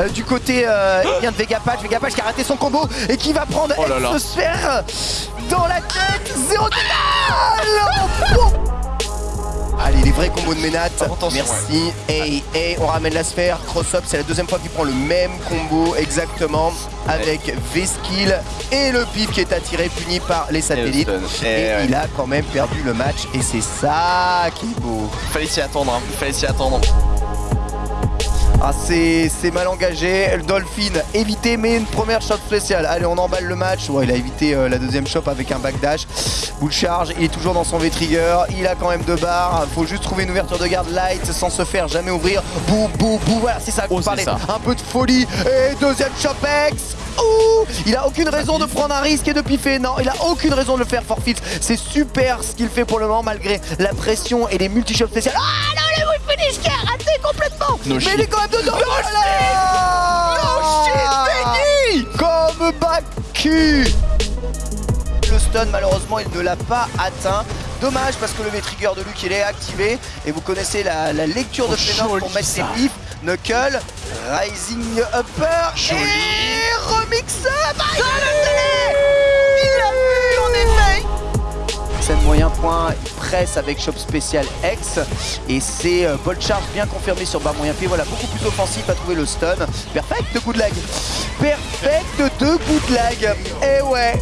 euh, du côté euh, eh bien de Vegapatch. Vegapatch qui a raté son combo et qui va prendre Oh là dans la tête. Zéro Allez, les vrais combos de Ménat. Merci. Et, et on ramène la sphère. Cross-up, c'est la deuxième fois qu'il prend le même combo exactement avec V-Skill et le pif qui est attiré, puni par les satellites. stun. Et, Et ouais. il a quand même perdu le match et c'est ça qui est beau. Fallait s'y attendre, hein. Fallait s'y attendre. C'est mal engagé. Le Dolphin évité, mais une première shot spéciale. Allez, on emballe le match. Ouais, il a évité euh, la deuxième shot avec un backdash. De charge, il est toujours dans son V-trigger. Il a quand même deux barres. Faut juste trouver une ouverture de garde light sans se faire jamais ouvrir. Bou, bou, bou. Voilà, c'est ça que Oh, parlez. ça. Un peu de folie. Et deuxième Chopex. Ouh Il a aucune raison de prendre un risque et de piffer. Non, il a aucune raison de le faire forfeit. C'est super ce qu'il fait pour le moment malgré la pression et les multi-shots spéciales. Ah Mais il est quand même dedans. No shit, Comme Baku Le stun, malheureusement, il ne l'a pas atteint. Dommage parce que le V-Trigger de Luke il est activé. Et vous connaissez la, la lecture de Oh, Fenor pour joli, mettre ses pifs. Knuckle, Rising Upper Joli. et Remix Up. Il a vu en effet Scène moyen point, avec Shop Spécial X et c'est euh, Charge bien confirmé sur bas moyen pied. Voilà, beaucoup plus offensif à trouver le stun. Perfect de good lag. Perfect de good lag. Et ouais,